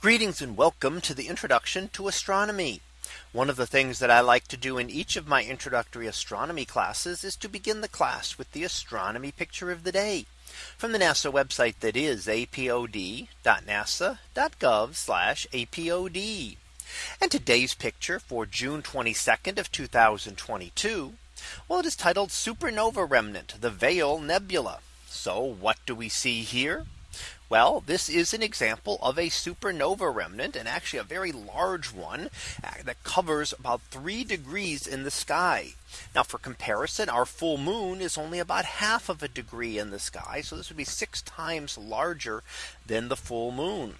Greetings and welcome to the introduction to astronomy. One of the things that I like to do in each of my introductory astronomy classes is to begin the class with the astronomy picture of the day from the NASA website that is apod.nasa.gov apod. And today's picture for June 22nd of 2022. Well, it is titled Supernova Remnant, the Veil Nebula. So what do we see here? Well, this is an example of a supernova remnant and actually a very large one uh, that covers about three degrees in the sky. Now for comparison, our full moon is only about half of a degree in the sky. So this would be six times larger than the full moon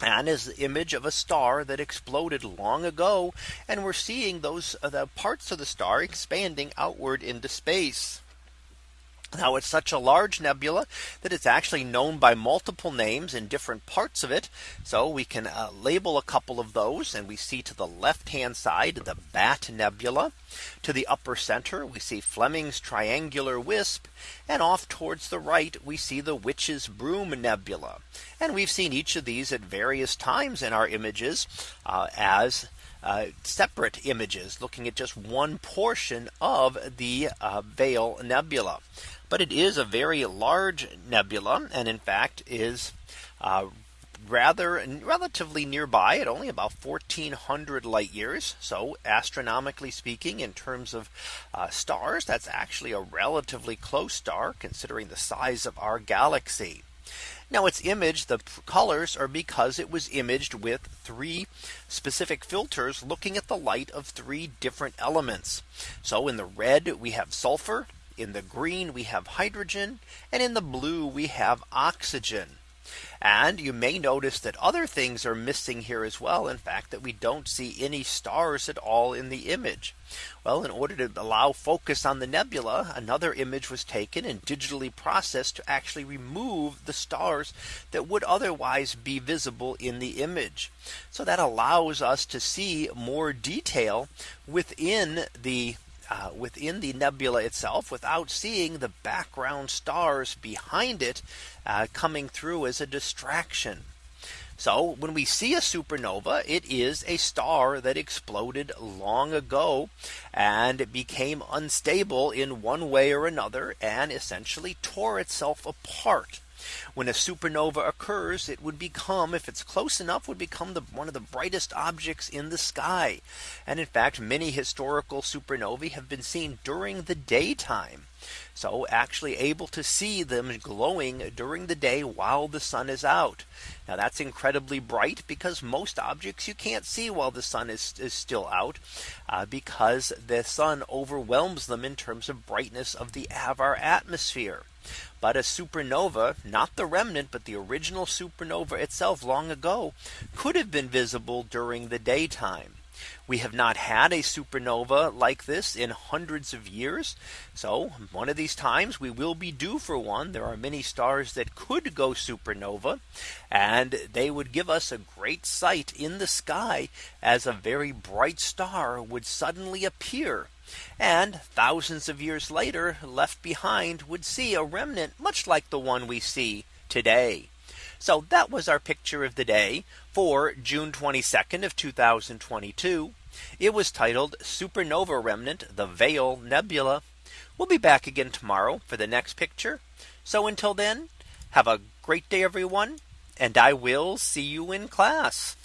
and is the image of a star that exploded long ago. And we're seeing those uh, the parts of the star expanding outward into space. Now it's such a large nebula that it's actually known by multiple names in different parts of it. So we can uh, label a couple of those and we see to the left hand side the Bat Nebula. To the upper center we see Fleming's Triangular Wisp and off towards the right we see the Witch's Broom Nebula. And we've seen each of these at various times in our images uh, as uh, separate images looking at just one portion of the uh, Veil Nebula but it is a very large nebula and in fact is uh, rather relatively nearby at only about 1400 light years. So astronomically speaking, in terms of uh, stars, that's actually a relatively close star considering the size of our galaxy. Now its image, the colors are because it was imaged with three specific filters looking at the light of three different elements. So in the red, we have sulfur, in the green we have hydrogen and in the blue we have oxygen. And you may notice that other things are missing here as well. In fact, that we don't see any stars at all in the image. Well, in order to allow focus on the nebula, another image was taken and digitally processed to actually remove the stars that would otherwise be visible in the image. So that allows us to see more detail within the uh, within the nebula itself without seeing the background stars behind it uh, coming through as a distraction. So when we see a supernova, it is a star that exploded long ago and it became unstable in one way or another and essentially tore itself apart. When a supernova occurs, it would become if it's close enough would become the one of the brightest objects in the sky. And in fact, many historical supernovae have been seen during the daytime. So actually able to see them glowing during the day while the sun is out. Now that's incredibly bright because most objects you can't see while the sun is, is still out uh, because the sun overwhelms them in terms of brightness of the of our atmosphere. But a supernova, not the remnant, but the original supernova itself long ago could have been visible during the daytime. We have not had a supernova like this in hundreds of years. So one of these times we will be due for one. There are many stars that could go supernova and they would give us a great sight in the sky as a very bright star would suddenly appear and thousands of years later left behind would see a remnant much like the one we see today. So that was our picture of the day for June 22nd of 2022. It was titled Supernova Remnant, the Veil Nebula. We'll be back again tomorrow for the next picture. So until then, have a great day, everyone, and I will see you in class.